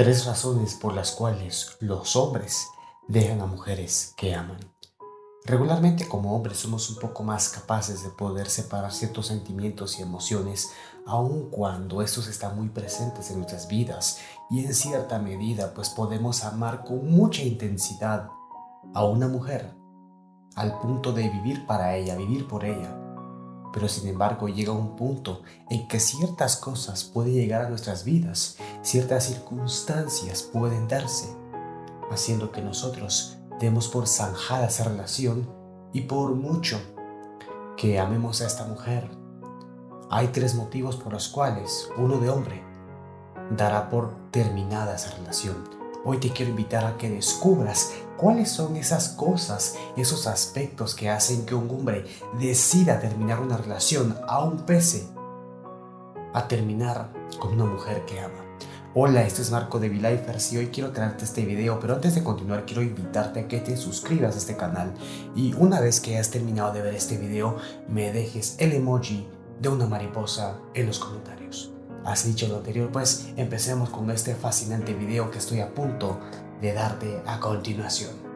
Tres razones por las cuales los hombres dejan a mujeres que aman. Regularmente como hombres somos un poco más capaces de poder separar ciertos sentimientos y emociones aun cuando estos están muy presentes en nuestras vidas y en cierta medida pues podemos amar con mucha intensidad a una mujer al punto de vivir para ella, vivir por ella. Pero sin embargo llega un punto en que ciertas cosas pueden llegar a nuestras vidas, ciertas circunstancias pueden darse, haciendo que nosotros demos por zanjada esa relación y por mucho que amemos a esta mujer. Hay tres motivos por los cuales uno de hombre dará por terminada esa relación. Hoy te quiero invitar a que descubras cuáles son esas cosas, esos aspectos que hacen que un hombre decida terminar una relación a un pese a terminar con una mujer que ama. Hola, este es Marco de V-Lifers y hoy quiero traerte este video, pero antes de continuar quiero invitarte a que te suscribas a este canal y una vez que hayas terminado de ver este video me dejes el emoji de una mariposa en los comentarios. Has dicho lo anterior, pues empecemos con este fascinante video que estoy a punto de darte a continuación.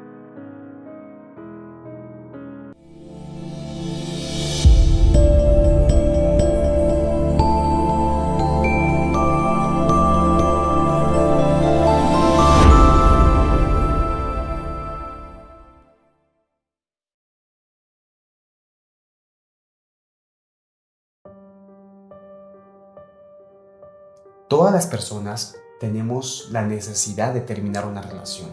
Todas las personas tenemos la necesidad de terminar una relación,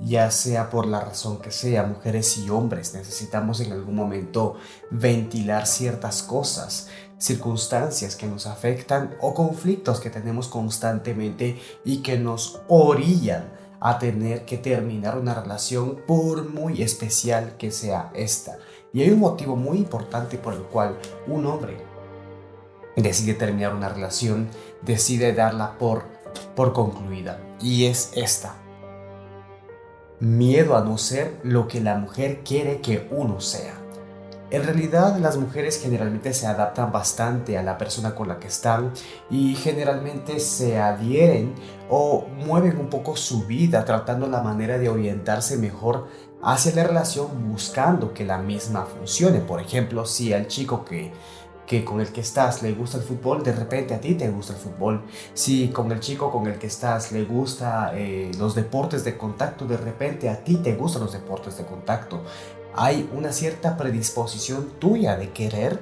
ya sea por la razón que sea, mujeres y hombres necesitamos en algún momento ventilar ciertas cosas, circunstancias que nos afectan o conflictos que tenemos constantemente y que nos orillan a tener que terminar una relación por muy especial que sea esta. Y hay un motivo muy importante por el cual un hombre decide terminar una relación, decide darla por, por concluida. Y es esta. Miedo a no ser lo que la mujer quiere que uno sea. En realidad las mujeres generalmente se adaptan bastante a la persona con la que están y generalmente se adhieren o mueven un poco su vida tratando la manera de orientarse mejor hacia la relación buscando que la misma funcione. Por ejemplo, si al chico que que con el que estás le gusta el fútbol, de repente a ti te gusta el fútbol. Si con el chico con el que estás le gusta eh, los deportes de contacto, de repente a ti te gustan los deportes de contacto. Hay una cierta predisposición tuya de querer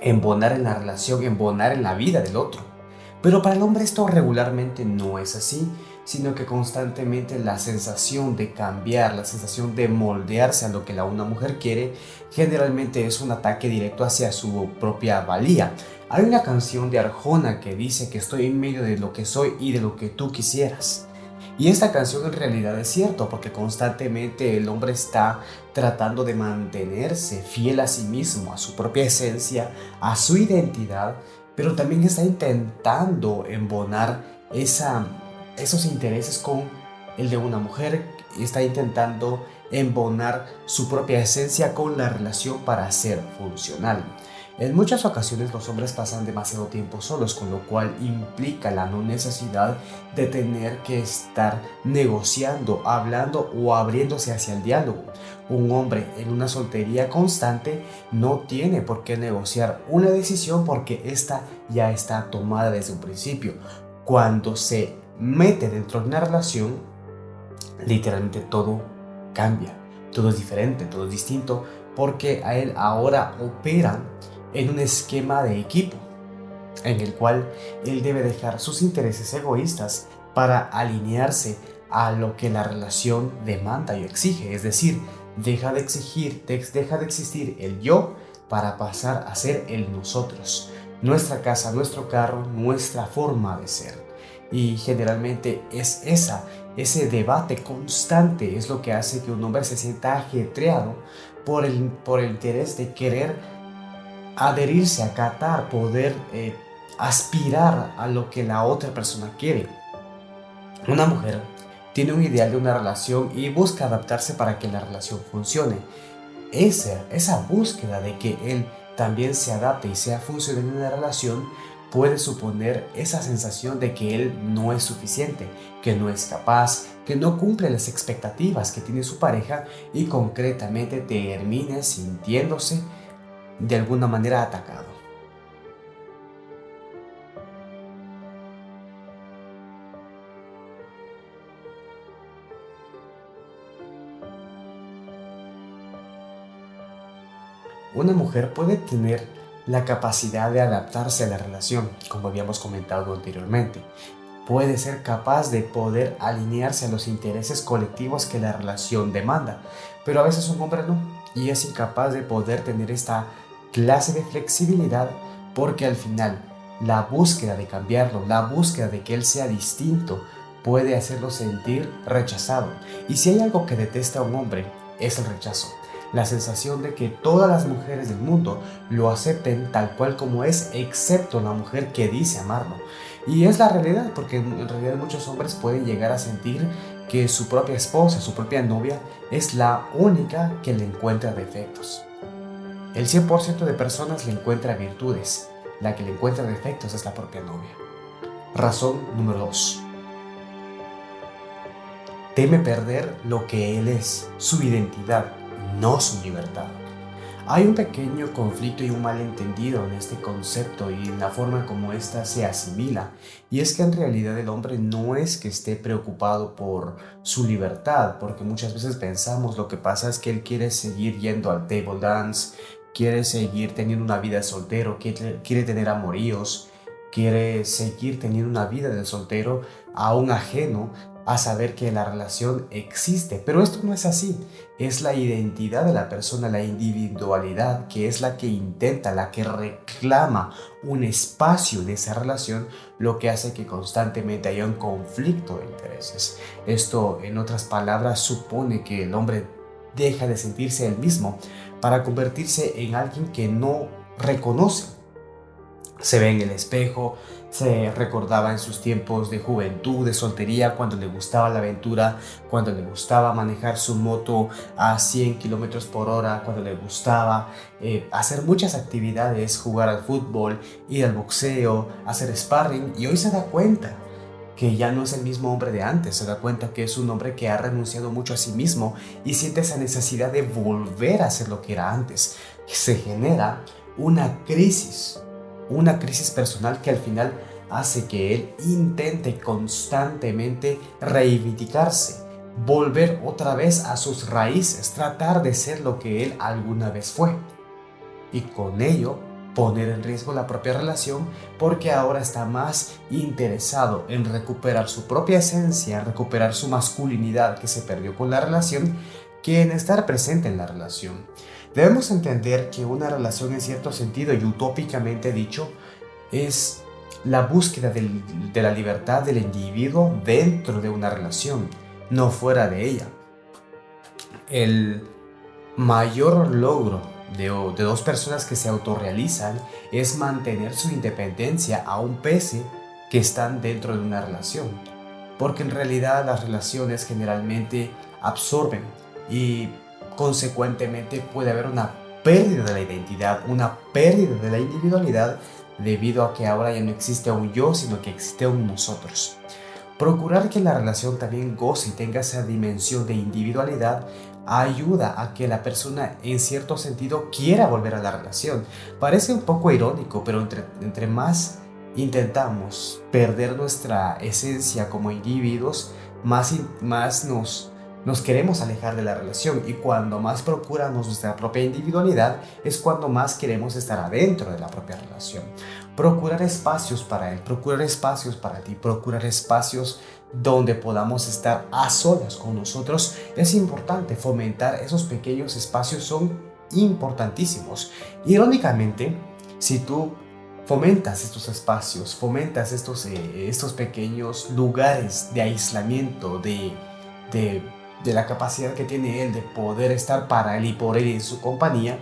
embonar en la relación, embonar en la vida del otro. Pero para el hombre esto regularmente no es así sino que constantemente la sensación de cambiar, la sensación de moldearse a lo que la una mujer quiere, generalmente es un ataque directo hacia su propia valía. Hay una canción de Arjona que dice que estoy en medio de lo que soy y de lo que tú quisieras. Y esta canción en realidad es cierto porque constantemente el hombre está tratando de mantenerse fiel a sí mismo, a su propia esencia, a su identidad, pero también está intentando embonar esa esos intereses con el de una mujer y está intentando embonar su propia esencia con la relación para ser funcional. En muchas ocasiones los hombres pasan demasiado tiempo solos, con lo cual implica la no necesidad de tener que estar negociando, hablando o abriéndose hacia el diálogo. Un hombre en una soltería constante no tiene por qué negociar una decisión porque esta ya está tomada desde un principio. Cuando se mete dentro de una relación, literalmente todo cambia, todo es diferente, todo es distinto, porque a él ahora opera en un esquema de equipo, en el cual él debe dejar sus intereses egoístas para alinearse a lo que la relación demanda y exige, es decir, deja de exigir, deja de existir el yo para pasar a ser el nosotros, nuestra casa, nuestro carro, nuestra forma de ser. Y generalmente es esa, ese debate constante es lo que hace que un hombre se sienta ajetreado por el, por el interés de querer adherirse, acatar, poder eh, aspirar a lo que la otra persona quiere. Una mujer tiene un ideal de una relación y busca adaptarse para que la relación funcione. Esa, esa búsqueda de que él también se adapte y sea funcional en una relación puede suponer esa sensación de que él no es suficiente, que no es capaz, que no cumple las expectativas que tiene su pareja y concretamente termine sintiéndose de alguna manera atacado. Una mujer puede tener la capacidad de adaptarse a la relación, como habíamos comentado anteriormente. Puede ser capaz de poder alinearse a los intereses colectivos que la relación demanda, pero a veces un hombre no, y es incapaz de poder tener esta clase de flexibilidad porque al final la búsqueda de cambiarlo, la búsqueda de que él sea distinto, puede hacerlo sentir rechazado. Y si hay algo que detesta a un hombre, es el rechazo la sensación de que todas las mujeres del mundo lo acepten tal cual como es, excepto la mujer que dice amarlo. Y es la realidad, porque en realidad muchos hombres pueden llegar a sentir que su propia esposa, su propia novia, es la única que le encuentra defectos. El 100% de personas le encuentra virtudes, la que le encuentra defectos es la propia novia. Razón número 2. Teme perder lo que él es, su identidad, no su libertad. Hay un pequeño conflicto y un malentendido en este concepto y en la forma como ésta se asimila, y es que en realidad el hombre no es que esté preocupado por su libertad, porque muchas veces pensamos lo que pasa es que él quiere seguir yendo al table dance, quiere seguir teniendo una vida de soltero, quiere, tener amoríos, quiere seguir teniendo una vida de soltero aún ajeno a saber que la relación existe. Pero esto no es así. Es la identidad de la persona, la individualidad, que es la que intenta, la que reclama un espacio de esa relación, lo que hace que constantemente haya un conflicto de intereses. Esto, en otras palabras, supone que el hombre deja de sentirse el mismo para convertirse en alguien que no reconoce. Se ve en el espejo, se recordaba en sus tiempos de juventud, de soltería, cuando le gustaba la aventura, cuando le gustaba manejar su moto a 100 kilómetros por hora, cuando le gustaba eh, hacer muchas actividades, jugar al fútbol, ir al boxeo, hacer sparring, y hoy se da cuenta que ya no es el mismo hombre de antes, se da cuenta que es un hombre que ha renunciado mucho a sí mismo y siente esa necesidad de volver a ser lo que era antes. Se genera una crisis una crisis personal que al final hace que él intente constantemente reivindicarse, volver otra vez a sus raíces, tratar de ser lo que él alguna vez fue. Y con ello poner en riesgo la propia relación porque ahora está más interesado en recuperar su propia esencia, recuperar su masculinidad que se perdió con la relación, que en estar presente en la relación. Debemos entender que una relación en cierto sentido y utópicamente dicho es la búsqueda de la libertad del individuo dentro de una relación, no fuera de ella. El mayor logro de, de dos personas que se autorrealizan es mantener su independencia aún pese que están dentro de una relación. Porque en realidad las relaciones generalmente absorben y consecuentemente puede haber una pérdida de la identidad, una pérdida de la individualidad debido a que ahora ya no existe un yo, sino que existe un nosotros. Procurar que la relación también goce y tenga esa dimensión de individualidad ayuda a que la persona en cierto sentido quiera volver a la relación. Parece un poco irónico, pero entre, entre más intentamos perder nuestra esencia como individuos, más, más nos nos queremos alejar de la relación y cuando más procuramos nuestra propia individualidad es cuando más queremos estar adentro de la propia relación. Procurar espacios para él, procurar espacios para ti, procurar espacios donde podamos estar a solas con nosotros es importante. Fomentar esos pequeños espacios son importantísimos. Irónicamente, si tú fomentas estos espacios, fomentas estos, eh, estos pequeños lugares de aislamiento, de, de de la capacidad que tiene él de poder estar para él y por él en su compañía,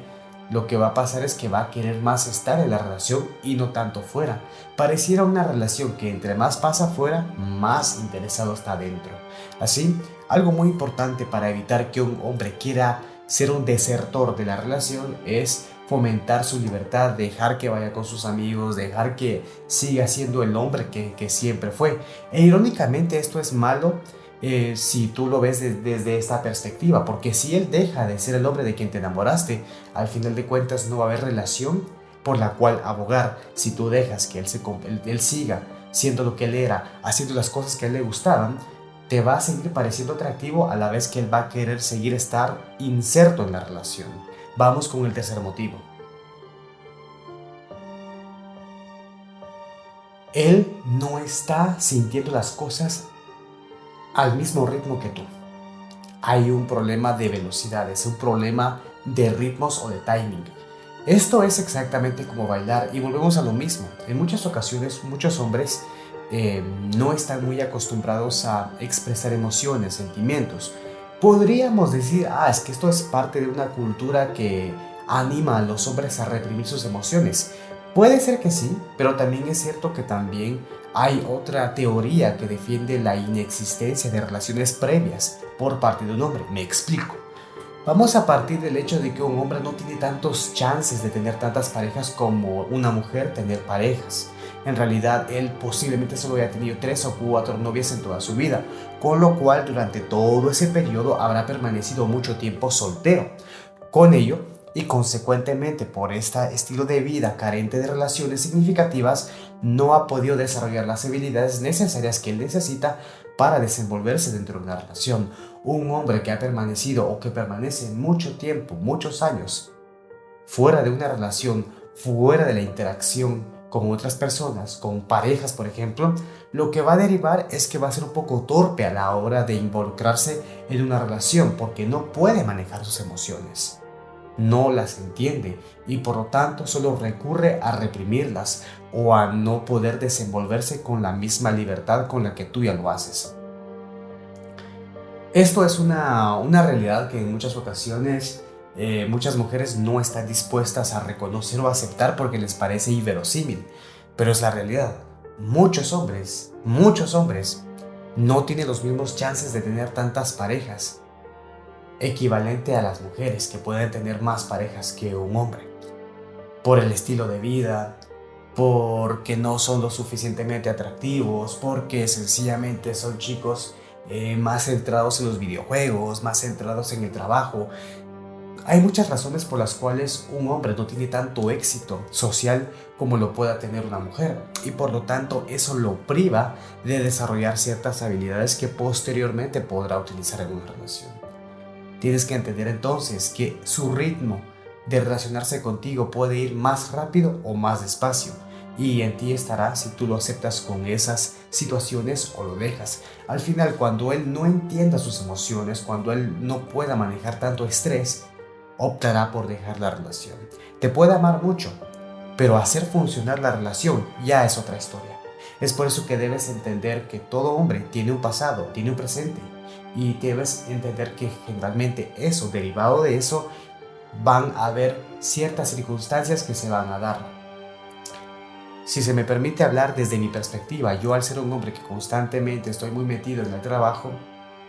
lo que va a pasar es que va a querer más estar en la relación y no tanto fuera. Pareciera una relación que entre más pasa fuera, más interesado está dentro. Así, algo muy importante para evitar que un hombre quiera ser un desertor de la relación es fomentar su libertad, dejar que vaya con sus amigos, dejar que siga siendo el hombre que, siempre fue. E irónicamente esto es malo eh, si tú lo ves desde esta perspectiva, porque si él deja de ser el hombre de quien te enamoraste, al final de cuentas no va a haber relación por la cual abogar. Si tú dejas que él, se, él siga siendo lo que él era, haciendo las cosas que a él le gustaban, te va a seguir pareciendo atractivo a la vez que él va a querer seguir estar inserto en la relación. Vamos con el tercer motivo. Él no está sintiendo las cosas al mismo ritmo que tú. Hay un problema de velocidad, es un problema de ritmos o de timing. Esto es exactamente como bailar y volvemos a lo mismo. En muchas ocasiones muchos hombres eh, no están muy acostumbrados a expresar emociones, sentimientos. Podríamos decir, ah, es que esto es parte de una cultura que anima a los hombres a reprimir sus emociones. Puede ser que sí, pero también es cierto que también hay otra teoría que defiende la inexistencia de relaciones previas por parte de un hombre. Me explico. Vamos a partir del hecho de que un hombre no tiene tantos chances de tener tantas parejas como una mujer tener parejas. En realidad, él posiblemente solo haya tenido tres o cuatro novias en toda su vida, con lo cual durante todo ese periodo habrá permanecido mucho tiempo soltero. Con ello, y consecuentemente por este estilo de vida carente de relaciones significativas, no ha podido desarrollar las habilidades necesarias que él necesita para desenvolverse dentro de una relación. Un hombre que ha permanecido o que permanece mucho tiempo, muchos años, fuera de una relación, fuera de la interacción con otras personas, con parejas por ejemplo, lo que va a derivar es que va a ser un poco torpe a la hora de involucrarse en una relación porque no puede manejar sus emociones. No las entiende y por lo tanto solo recurre a reprimirlas o a no poder desenvolverse con la misma libertad con la que tú ya lo haces. Esto es una, una realidad que en muchas ocasiones eh, muchas mujeres no están dispuestas a reconocer o aceptar porque les parece inverosímil, pero es la realidad. Muchos hombres, muchos hombres, no tienen los mismos chances de tener tantas parejas, equivalente a las mujeres que pueden tener más parejas que un hombre, por el estilo de vida, porque no son lo suficientemente atractivos, porque sencillamente son chicos eh, más centrados en los videojuegos, más centrados en el trabajo, hay muchas razones por las cuales un hombre no tiene tanto éxito social como lo pueda tener una mujer y por lo tanto eso lo priva de desarrollar ciertas habilidades que posteriormente podrá utilizar en una relación. Tienes que entender entonces que su ritmo de relacionarse contigo puede ir más rápido o más despacio y en ti estará si tú lo aceptas con esas situaciones o lo dejas. Al final, cuando él no entienda sus emociones, cuando él no pueda manejar tanto estrés, optará por dejar la relación. Te puede amar mucho, pero hacer funcionar la relación ya es otra historia. Es por eso que debes entender que todo hombre tiene un pasado, tiene un presente, y debes entender que generalmente eso, derivado de eso, van a haber ciertas circunstancias que se van a dar. Si se me permite hablar desde mi perspectiva, yo al ser un hombre que constantemente estoy muy metido en el trabajo,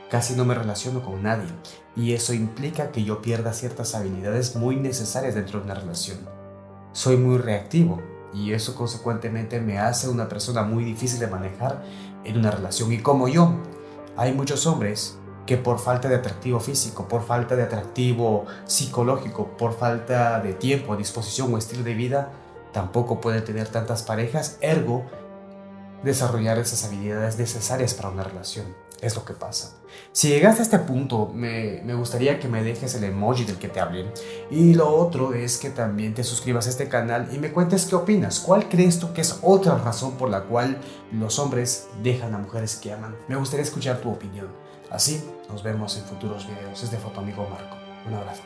casi no me relaciono con nadie y eso implica que yo pierda ciertas habilidades muy necesarias dentro de una relación. Soy muy reactivo y eso consecuentemente me hace una persona muy difícil de manejar en una relación y como yo, hay muchos hombres que por falta de atractivo físico, por falta de atractivo psicológico, por falta de tiempo, disposición o estilo de vida, tampoco pueden tener tantas parejas, ergo desarrollar esas habilidades necesarias para una relación. Es lo que pasa. Si llegaste a este punto, me, gustaría que me dejes el emoji del que te hablé. Y lo otro es que también te suscribas a este canal y me cuentes qué opinas. ¿Cuál crees tú que es otra razón por la cual los hombres dejan a mujeres que aman? Me gustaría escuchar tu opinión. Así, nos vemos en futuros videos. Es de Foto Amigo Marco. Un abrazo.